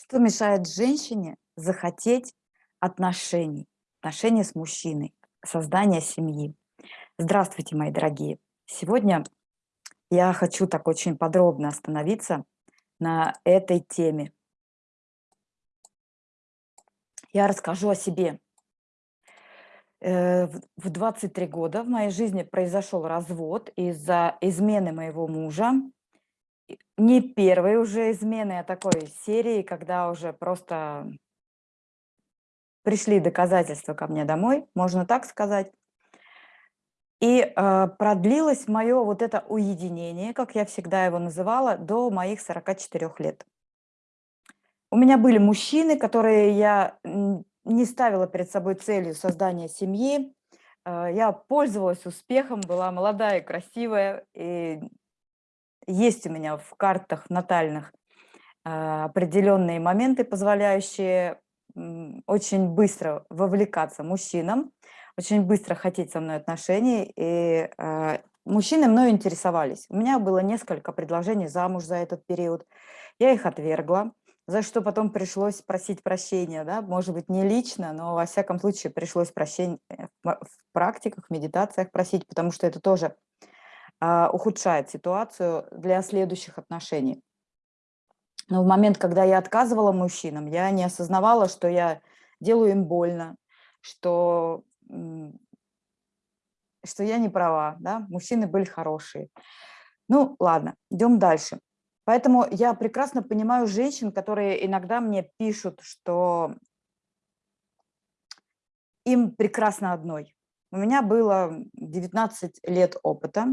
Что мешает женщине захотеть отношений, отношения с мужчиной, создания семьи? Здравствуйте, мои дорогие! Сегодня я хочу так очень подробно остановиться на этой теме. Я расскажу о себе. Э, в 23 года в моей жизни произошел развод из-за измены моего мужа не первой уже измены, а такой серии, когда уже просто пришли доказательства ко мне домой, можно так сказать. И э, продлилось мое вот это уединение, как я всегда его называла, до моих 44 лет. У меня были мужчины, которые я не ставила перед собой целью создания семьи. Э, я пользовалась успехом, была молодая и красивая, и есть у меня в картах натальных а, определенные моменты, позволяющие очень быстро вовлекаться мужчинам, очень быстро хотеть со мной отношений, и э, мужчины мною интересовались. У меня было несколько предложений замуж за этот период, я их отвергла, за что потом пришлось просить прощения, да, может быть, не лично, но во всяком случае пришлось прощения в практиках, в медитациях просить, потому что это тоже а, ухудшает ситуацию для следующих отношений. Но в момент, когда я отказывала мужчинам, я не осознавала, что я делаю им больно, что, что я не права, да? мужчины были хорошие. Ну, ладно, идем дальше. Поэтому я прекрасно понимаю женщин, которые иногда мне пишут, что им прекрасно одной. У меня было 19 лет опыта,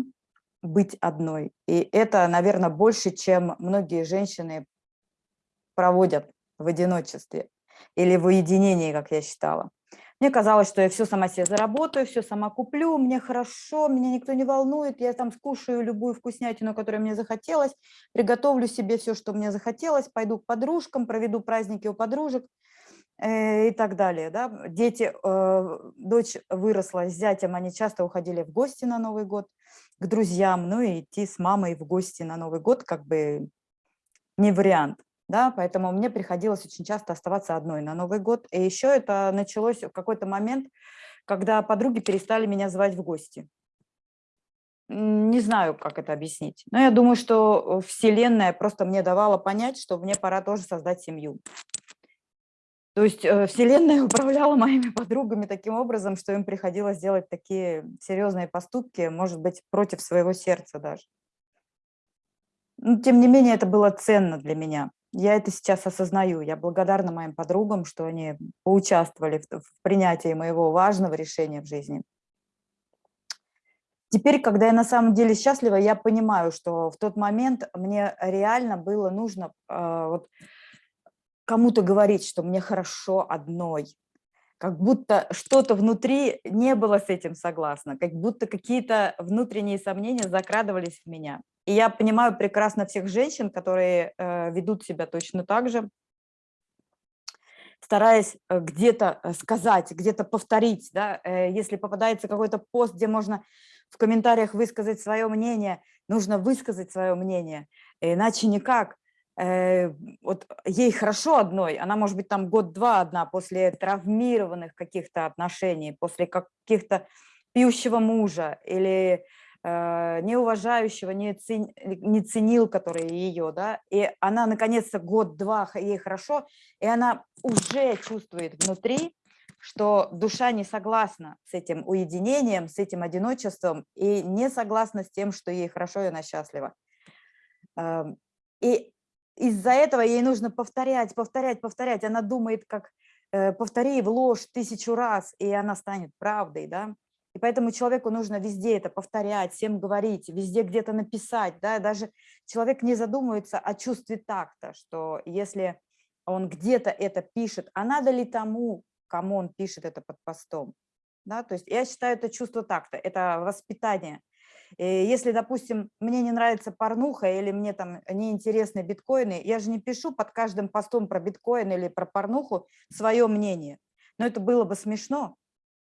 быть одной. И это, наверное, больше, чем многие женщины проводят в одиночестве или в уединении, как я считала. Мне казалось, что я все сама себе заработаю, все сама куплю, мне хорошо, меня никто не волнует, я там скушаю любую вкуснятину, которая мне захотелось, приготовлю себе все, что мне захотелось, пойду к подружкам, проведу праздники у подружек э, и так далее. Да? Дети, э, дочь выросла с зятем, они часто уходили в гости на Новый год к друзьям, ну и идти с мамой в гости на Новый год как бы не вариант. Да, поэтому мне приходилось очень часто оставаться одной на Новый год. И еще это началось в какой-то момент, когда подруги перестали меня звать в гости. Не знаю, как это объяснить. Но я думаю, что Вселенная просто мне давала понять, что мне пора тоже создать семью. То есть э, Вселенная управляла моими подругами таким образом, что им приходилось делать такие серьезные поступки, может быть, против своего сердца даже. Но, тем не менее, это было ценно для меня. Я это сейчас осознаю. Я благодарна моим подругам, что они поучаствовали в, в принятии моего важного решения в жизни. Теперь, когда я на самом деле счастлива, я понимаю, что в тот момент мне реально было нужно э, вот, кому-то говорить, что мне хорошо одной, как будто что-то внутри не было с этим согласно, как будто какие-то внутренние сомнения закрадывались в меня. И я понимаю прекрасно всех женщин, которые э, ведут себя точно так же, стараясь э, где-то э, сказать, где-то повторить. Да? Э, если попадается какой-то пост, где можно в комментариях высказать свое мнение, нужно высказать свое мнение, иначе никак. Э, вот ей хорошо одной, она может быть там год-два одна после травмированных каких-то отношений, после каких-то пьющего мужа или э, неуважающего, не, цен, не ценил, который ее, да, и она наконец-то год-два ей хорошо, и она уже чувствует внутри, что душа не согласна с этим уединением, с этим одиночеством и не согласна с тем, что ей хорошо и она счастлива. Эм, и из-за этого ей нужно повторять, повторять, повторять. Она думает, как э, повтори в ложь тысячу раз, и она станет правдой, да. И поэтому человеку нужно везде это повторять, всем говорить, везде где-то написать, да. Даже человек не задумывается о чувстве такта, что если он где-то это пишет, а надо ли тому, кому он пишет это под постом, да. То есть я считаю это чувство такта, это воспитание – если, допустим, мне не нравится порнуха или мне там неинтересны биткоины, я же не пишу под каждым постом про биткоин или про порнуху свое мнение. Но это было бы смешно,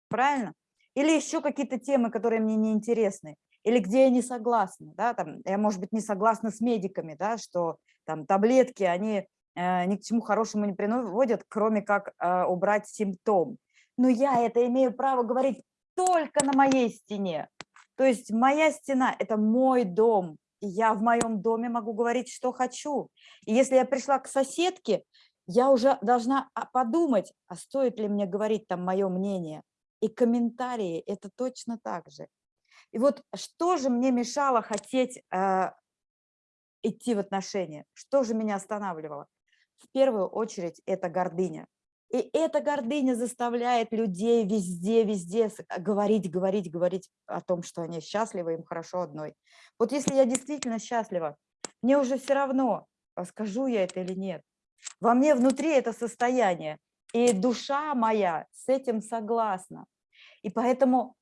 правильно? Или еще какие-то темы, которые мне не интересны, или где я не согласна, да, там, я, может быть, не согласна с медиками, да, что там таблетки, они э, ни к чему хорошему не приводят, кроме как э, убрать симптом. Но я это имею право говорить только на моей стене. То есть моя стена – это мой дом, и я в моем доме могу говорить, что хочу. И если я пришла к соседке, я уже должна а, подумать, а стоит ли мне говорить там мое мнение. И комментарии – это точно так же. И вот что же мне мешало хотеть э, идти в отношения? Что же меня останавливало? В первую очередь это гордыня. И эта гордыня заставляет людей везде, везде говорить, говорить, говорить о том, что они счастливы, им хорошо одной. Вот если я действительно счастлива, мне уже все равно, а скажу я это или нет. Во мне внутри это состояние, и душа моя с этим согласна. И поэтому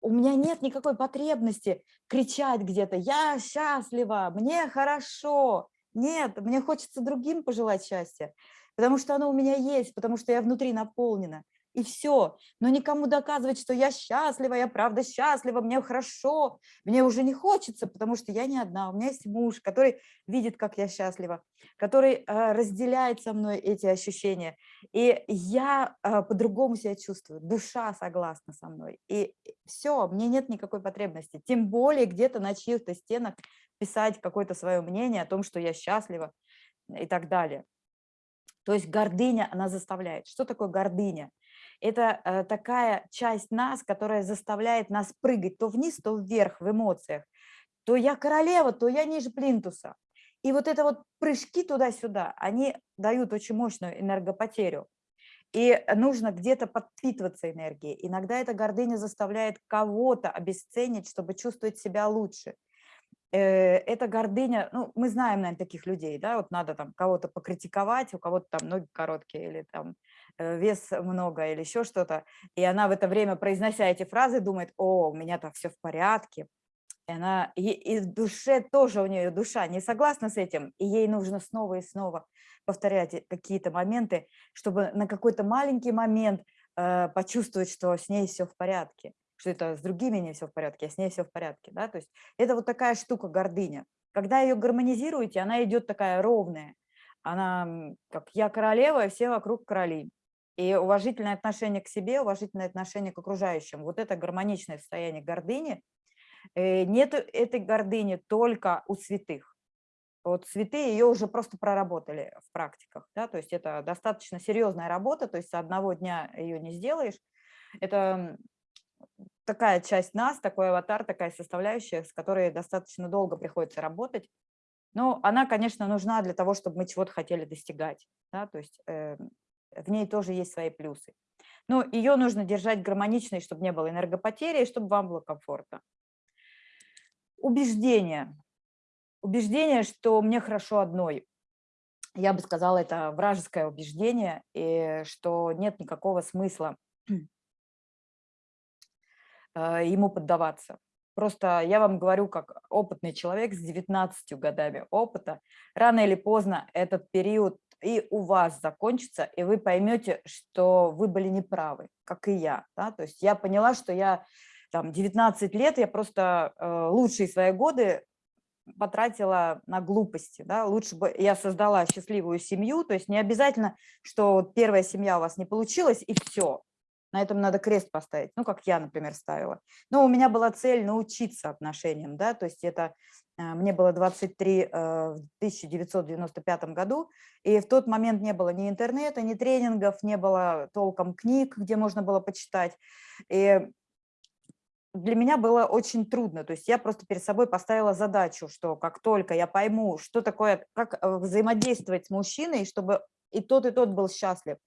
у меня нет никакой потребности кричать где-то «я счастлива», «мне хорошо». Нет, мне хочется другим пожелать счастья, потому что оно у меня есть, потому что я внутри наполнена и все. Но никому доказывать, что я счастлива, я правда счастлива, мне хорошо, мне уже не хочется, потому что я не одна. У меня есть муж, который видит, как я счастлива, который э, разделяет со мной эти ощущения. И я э, по-другому себя чувствую, душа согласна со мной. И все, мне нет никакой потребности. Тем более где-то на чьих-то стенах писать какое-то свое мнение о том, что я счастлива и так далее. То есть гордыня, она заставляет. Что такое гордыня? это э, такая часть нас, которая заставляет нас прыгать то вниз, то вверх в эмоциях. То я королева, то я ниже плинтуса. И вот это вот прыжки туда-сюда, они дают очень мощную энергопотерю. И нужно где-то подпитываться энергией. Иногда эта гордыня заставляет кого-то обесценить, чтобы чувствовать себя лучше. Э, эта гордыня, ну, мы знаем, наверное, таких людей, да, вот надо там кого-то покритиковать, у кого-то там ноги короткие или там Э, вес много или еще что-то, и она в это время, произнося эти фразы, думает, о, у меня там все в порядке, и она, и, и в душе тоже у нее душа не согласна с этим, и ей нужно снова и снова повторять какие-то моменты, чтобы на какой-то маленький момент э, почувствовать, что с ней все в порядке, что это с другими не все в порядке, а с ней все в порядке. Да? То есть это вот такая штука гордыня. Когда ее гармонизируете, она идет такая ровная. Она как я королева, и все вокруг короли. И уважительное отношение к себе, уважительное отношение к окружающим. Вот это гармоничное состояние гордыни. Э, нет этой гордыни только у святых. Вот святые ее уже просто проработали в практиках. Да? То есть это достаточно серьезная работа, то есть одного дня ее не сделаешь. Это такая часть нас, такой аватар, такая составляющая, с которой достаточно долго приходится работать. Но она, конечно, нужна для того, чтобы мы чего-то хотели достигать. Да? То есть э, в ней тоже есть свои плюсы. Но ее нужно держать гармоничной, чтобы не было энергопотери, и чтобы вам было комфортно. Убеждение. Убеждение, что мне хорошо одной. Я бы сказала, это вражеское убеждение, и что нет никакого смысла ему поддаваться. Просто я вам говорю, как опытный человек с 19 годами опыта, рано или поздно этот период и у вас закончится, и вы поймете, что вы были неправы, как и я. Да? То есть я поняла, что я там 19 лет, я просто э, лучшие свои годы потратила на глупости. Да? Лучше бы я создала счастливую семью, то есть не обязательно, что первая семья у вас не получилась, и все. На этом надо крест поставить, ну, как я, например, ставила. Но у меня была цель научиться отношениям, да, то есть это а, мне было 23 э, в 1995 году, и в тот момент не было ни интернета, ни тренингов, не было толком книг, где можно было почитать. И для меня было очень трудно, то есть я просто перед собой поставила задачу, что как только я пойму, что такое, как э, взаимодействовать с мужчиной, чтобы и тот, и тот был счастлив,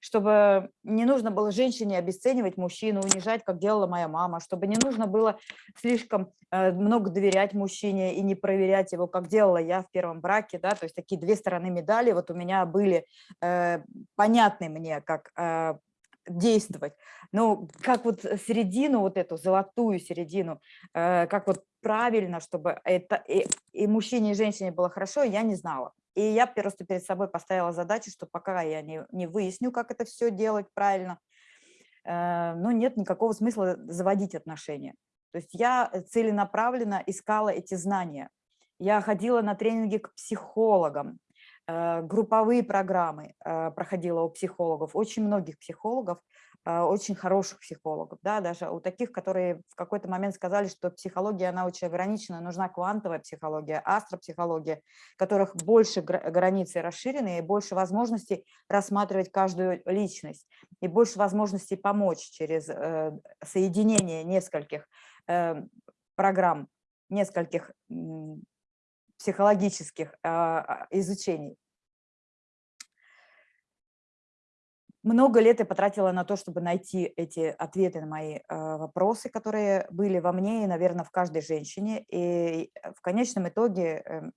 чтобы не нужно было женщине обесценивать мужчину, унижать, как делала моя мама, чтобы не нужно было слишком э, много доверять мужчине и не проверять его, как делала я в первом браке, да, то есть такие две стороны медали вот у меня были э, понятны мне, как э, действовать. Ну, как вот середину, вот эту золотую середину, э, как вот правильно, чтобы это и, и мужчине, и женщине было хорошо, я не знала. И я просто перед собой поставила задачу, что пока я не, не выясню, как это все делать правильно, э, ну, нет никакого смысла заводить отношения. То есть я целенаправленно искала эти знания. Я ходила на тренинги к психологам, э, групповые программы э, проходила у психологов, очень многих психологов, э, очень хороших психологов, да, даже у таких, которые в какой-то момент сказали, что психология, она очень ограничена, нужна квантовая психология, астропсихология, которых больше границы расширены и больше возможностей рассматривать каждую личность, и больше возможностей помочь через соединение нескольких программ, нескольких психологических а, а, изучений. Много лет я потратила на то, чтобы найти эти ответы на мои а, вопросы, которые были во мне и, наверное, в каждой женщине. И в конечном итоге эм,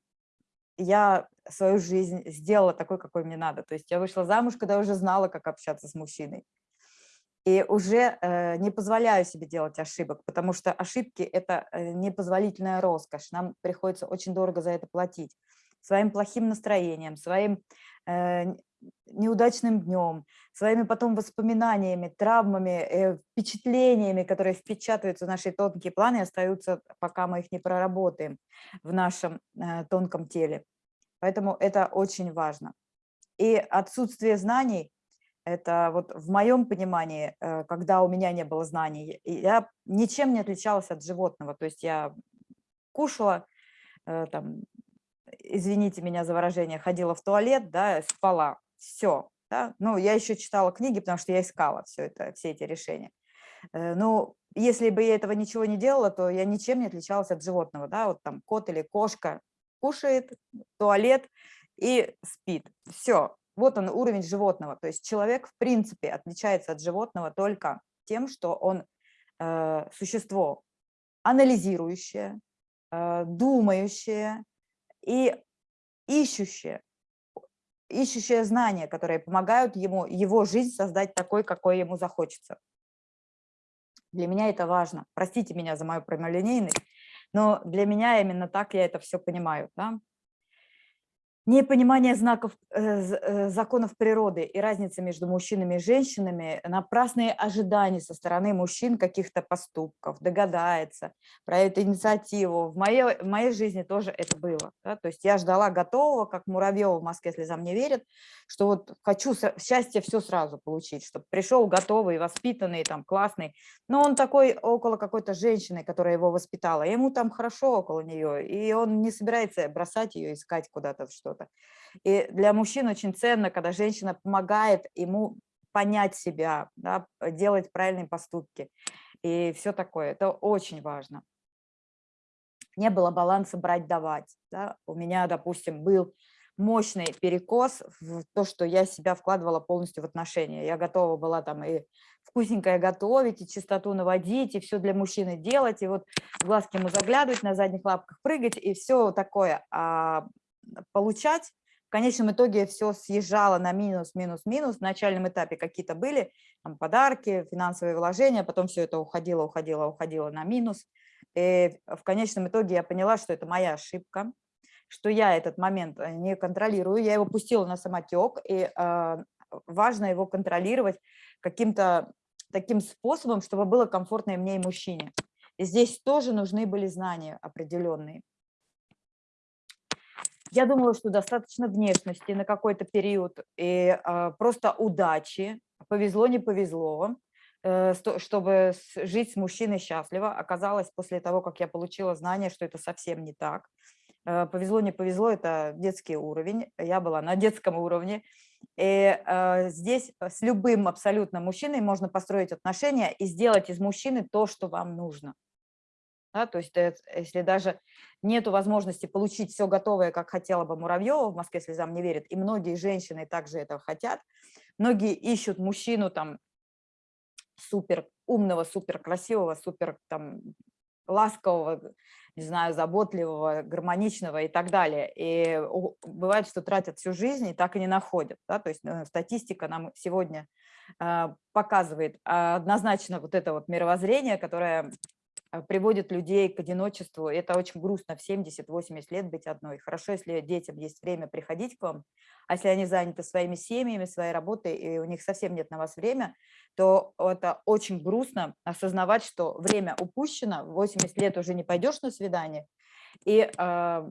я свою жизнь сделала такой, какой мне надо. То есть я вышла замуж, когда уже знала, как общаться с мужчиной. И уже э, не позволяю себе делать ошибок, потому что ошибки – это э, непозволительная роскошь. Нам приходится очень дорого за это платить. Своим плохим настроением, своим э, неудачным днем, своими потом воспоминаниями, травмами, впечатлениями, которые впечатываются в наши тонкие планы и остаются, пока мы их не проработаем в нашем тонком теле. Поэтому это очень важно. И отсутствие знаний это вот в моем понимании, э, когда у меня не было знаний, я ничем не отличалась от животного. То есть я кушала, э, там, извините меня за выражение, ходила в туалет, да, спала, все. Да? Ну, я еще читала книги, потому что я искала все, это, все эти решения. Э, ну, если бы я этого ничего не делала, то я ничем не отличалась от животного. Да? Вот там кот или кошка кушает, туалет и спит. Все, вот он уровень животного. То есть человек, в принципе, отличается от животного только тем, что он э, существо анализирующее, э, думающее и ищущее, ищущее знания, которые помогают ему его жизнь создать такой, какой ему захочется. Для меня это важно. Простите меня за мою прямолинейность, но для меня именно так я это все понимаю. Да? Непонимание знаков, э, э, законов природы и разницы между мужчинами и женщинами, напрасные ожидания со стороны мужчин каких-то поступков, догадается, проявит инициативу. В моей, в моей жизни тоже это было. Да? То есть я ждала готового, как Муравьева в Москве слезам не верит, что вот хочу счастье все сразу получить, чтобы пришел готовый, воспитанный, там, классный. Но он такой около какой-то женщины, которая его воспитала, ему там хорошо около нее, и он не собирается бросать ее, искать куда-то что что-то. И для мужчин очень ценно, когда женщина помогает ему понять себя, да, делать правильные поступки и все такое. Это очень важно. Не было баланса брать-давать. Да. У меня, допустим, был мощный перекос в то, что я себя вкладывала полностью в отношения. Я готова была там и вкусненькое готовить, и чистоту наводить, и все для мужчины делать, и вот глазки ему заглядывать, на задних лапках прыгать, и все такое. А получать. В конечном итоге все съезжало на минус, минус, минус. В начальном этапе какие-то были там, подарки, финансовые вложения, потом все это уходило, уходило, уходило на минус. И в конечном итоге я поняла, что это моя ошибка, что я этот момент э, не контролирую, я его пустила на самотек, и э, важно его контролировать каким-то таким способом, чтобы было комфортно и мне, и мужчине. И здесь тоже нужны были знания определенные. Я думала, что достаточно внешности на какой-то период и э, просто удачи, повезло, не повезло, э, чтобы жить с мужчиной счастливо. Оказалось, после того, как я получила знание, что это совсем не так. Э, повезло, не повезло, это детский уровень, я была на детском уровне. И э, здесь с любым абсолютно мужчиной можно построить отношения и сделать из мужчины то, что вам нужно. Да, то есть если даже нет возможности получить все готовое, как хотела бы Муравьева, в Москве слезам не верит, и многие женщины также этого хотят, многие ищут мужчину там супер умного, супер красивого, супер там ласкового, не знаю, заботливого, гармоничного и так далее. И бывает, что тратят всю жизнь и так и не находят. Да? То есть э, статистика нам сегодня э, показывает однозначно вот это вот мировоззрение, которое приводит людей к одиночеству. Это очень грустно в 70-80 лет быть одной. Хорошо, если детям есть время приходить к вам, а если они заняты своими семьями, своей работой, и у них совсем нет на вас время, то это очень грустно осознавать, что время упущено, 80 лет уже не пойдешь на свидание, и э,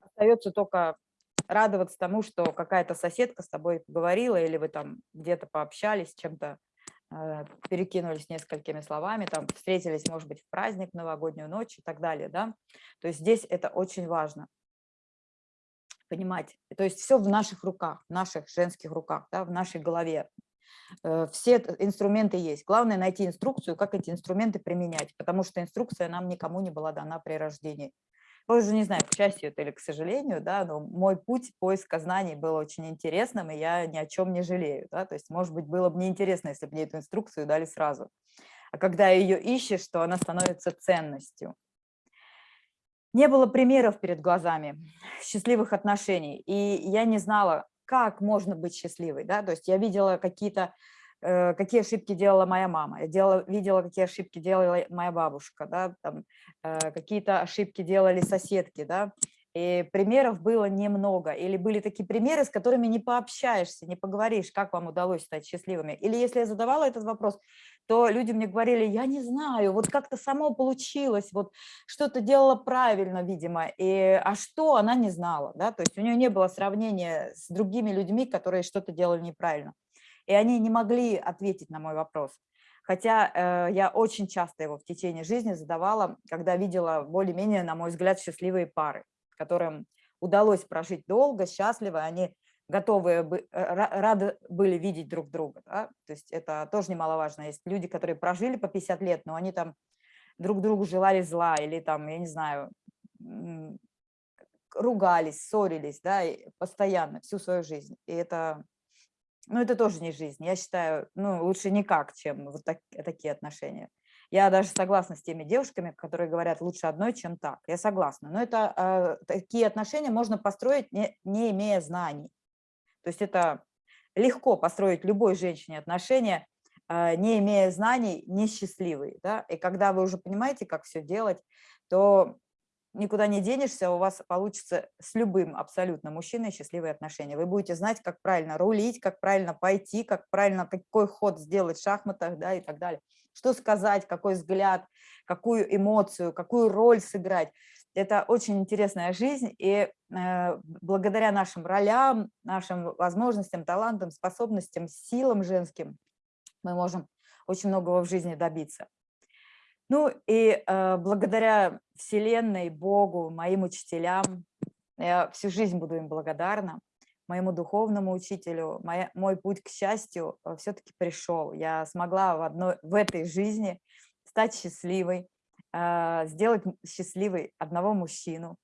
остается только радоваться тому, что какая-то соседка с тобой поговорила, или вы там где-то пообщались, чем-то э, перекинулись несколькими словами, там встретились, может быть, в праздник, новогоднюю ночь и так далее, да. То есть здесь это очень важно понимать. То есть все в наших руках, в наших женских руках, да, в нашей голове. Э, все инструменты есть. Главное найти инструкцию, как эти инструменты применять, потому что инструкция нам никому не была дана при рождении. Уже не знаю, к счастью это или к сожалению, да, но мой путь поиска знаний был очень интересным, и я ни о чем не жалею. Да, то есть, может быть, было бы неинтересно, если бы мне эту инструкцию дали сразу. А когда ее ищешь, то она становится ценностью. Не было примеров перед глазами счастливых отношений, и я не знала, как можно быть счастливой. Да? То есть я видела какие-то какие ошибки делала моя мама, я делала, видела, какие ошибки делала моя бабушка, да, там, э, какие-то ошибки делали соседки, да, и примеров было немного. Или были такие примеры, с которыми не пообщаешься, не поговоришь, как вам удалось стать счастливыми. Или если я задавала этот вопрос, то люди мне говорили, я не знаю, вот как-то само получилось, вот что-то делала правильно, видимо, и, а что она не знала, да, то есть у нее не было сравнения с другими людьми, которые что-то делали неправильно и они не могли ответить на мой вопрос. Хотя э, я очень часто его в течение жизни задавала, когда видела более-менее, на мой взгляд, счастливые пары, которым удалось прожить долго, счастливо, они готовы, э, рады были видеть друг друга. Да? То есть это тоже немаловажно. Есть люди, которые прожили по 50 лет, но они там друг другу желали зла или там, я не знаю, ругались, ссорились, да, постоянно, всю свою жизнь. И это ну, это тоже не жизнь. Я считаю, ну, лучше никак, чем вот так, такие отношения. Я даже согласна с теми девушками, которые говорят, лучше одной, чем так. Я согласна. Но это э, такие отношения можно построить, не, не имея знаний. То есть это легко построить любой женщине отношения, э, не имея знаний, несчастливые. Да? И когда вы уже понимаете, как все делать, то никуда не денешься, у вас получится с любым абсолютно мужчиной счастливые отношения. Вы будете знать, как правильно рулить, как правильно пойти, как правильно, какой ход сделать в шахматах да, и так далее. Что сказать, какой взгляд, какую эмоцию, какую роль сыграть. Это очень интересная жизнь, и э, благодаря нашим ролям, нашим возможностям, талантам, способностям, силам женским мы можем очень многого в жизни добиться. Ну и э, благодаря Вселенной, Богу, моим учителям, я всю жизнь буду им благодарна, моему духовному учителю, моя, мой путь к счастью э, все-таки пришел. Я смогла в, одной, в этой жизни стать счастливой, э, сделать счастливой одного мужчину,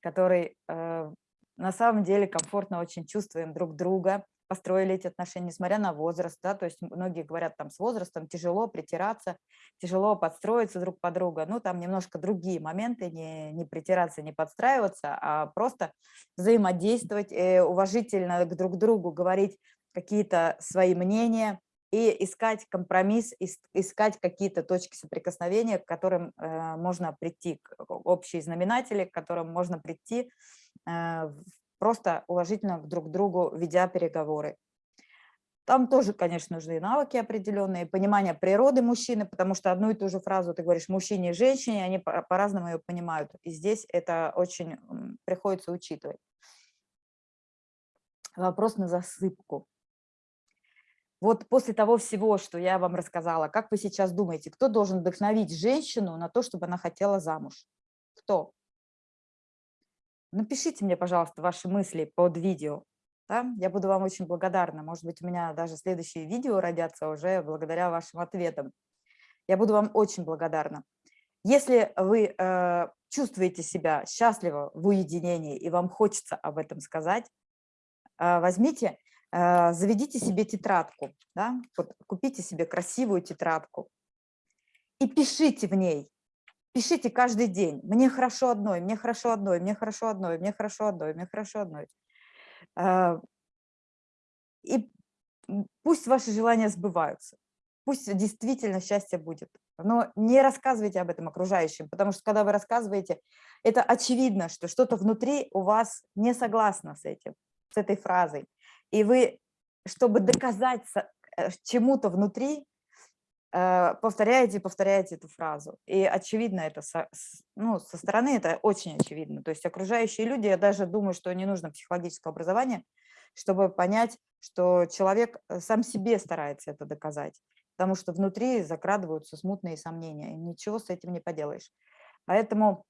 который э, на самом деле комфортно очень чувствуем друг друга, построили эти отношения, несмотря на возраст, да, то есть многие говорят, там с возрастом тяжело притираться, тяжело подстроиться друг под друга, ну, там немножко другие моменты, не, не притираться, не подстраиваться, а просто взаимодействовать, э, уважительно к друг другу говорить какие-то свои мнения и искать компромисс, искать какие-то точки соприкосновения, к которым э, можно прийти, общие знаменатели, к которым можно прийти э, просто уважительно друг к другу ведя переговоры. Там тоже, конечно, нужны навыки определенные, понимание природы мужчины, потому что одну и ту же фразу ты говоришь мужчине и женщине, они по-разному ее понимают. И здесь это очень приходится учитывать. Вопрос на засыпку. Вот после того всего, что я вам рассказала, как вы сейчас думаете, кто должен вдохновить женщину на то, чтобы она хотела замуж? Кто? Напишите мне, пожалуйста, ваши мысли под видео. Да? Я буду вам очень благодарна. Может быть, у меня даже следующие видео родятся уже благодаря вашим ответам. Я буду вам очень благодарна. Если вы э, чувствуете себя счастливо в уединении и вам хочется об этом сказать, э, возьмите, э, заведите себе тетрадку, да? вот, купите себе красивую тетрадку и пишите в ней Пишите каждый день. Мне хорошо одной, мне хорошо одной, мне хорошо одной, мне хорошо одной, мне хорошо одной. А, и пусть ваши желания сбываются. Пусть действительно счастье будет. Но не рассказывайте об этом окружающим, потому что когда вы рассказываете, это очевидно, что что-то внутри у вас не согласно с этим, с этой фразой. И вы, чтобы доказать э, чему-то внутри, повторяете и повторяете эту фразу. И очевидно это, ну, со стороны это очень очевидно. То есть окружающие люди, я даже думаю, что не нужно психологическое образование, чтобы понять, что человек э, сам себе старается это доказать, потому что внутри закрадываются смутные сомнения, и ничего с этим не поделаешь. Поэтому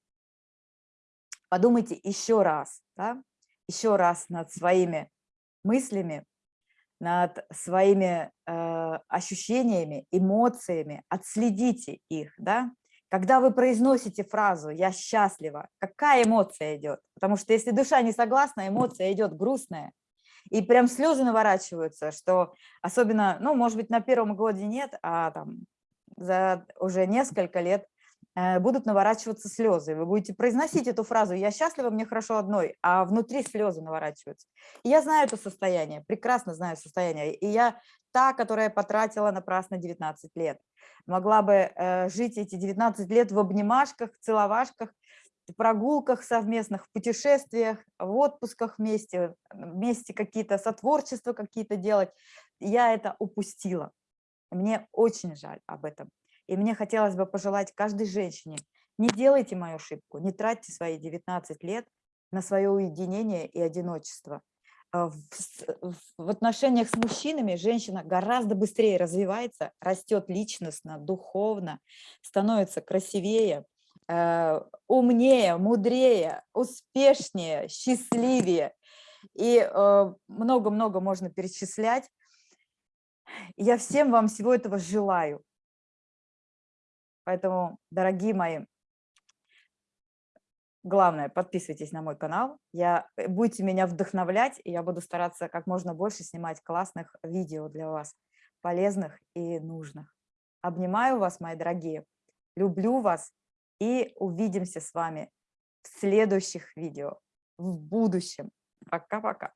подумайте еще раз, да, еще раз над своими мыслями, над своими э, ощущениями, эмоциями, отследите их, да, когда вы произносите фразу «я счастлива», какая эмоция идет? Потому что если душа не согласна, эмоция идет грустная. И прям слезы наворачиваются, что особенно, ну, может быть, на первом годе нет, а там за уже несколько лет будут наворачиваться слезы. Вы будете произносить эту фразу «я счастлива, мне хорошо одной», а внутри слезы наворачиваются. И я знаю это состояние, прекрасно знаю состояние. И я та, которая потратила напрасно 19 лет. Могла бы э, жить эти 19 лет в обнимашках, целовашках, прогулках совместных, в путешествиях, в отпусках вместе, вместе какие-то сотворчества какие-то делать. Я это упустила. Мне очень жаль об этом. И мне хотелось бы пожелать каждой женщине, не делайте мою ошибку, не тратьте свои 19 лет на свое уединение и одиночество. А, в отношениях с мужчинами женщина гораздо быстрее развивается, растет личностно, духовно, становится красивее, э, умнее, мудрее, успешнее, счастливее. И э, много-много можно перечислять. Я всем вам всего этого желаю. Поэтому, дорогие мои, главное, подписывайтесь на мой канал, я, э, будете меня вдохновлять, и я буду стараться как можно больше снимать классных видео для вас, полезных и нужных. Обнимаю вас, мои дорогие, люблю вас, и увидимся с вами в следующих видео, в будущем. Пока-пока.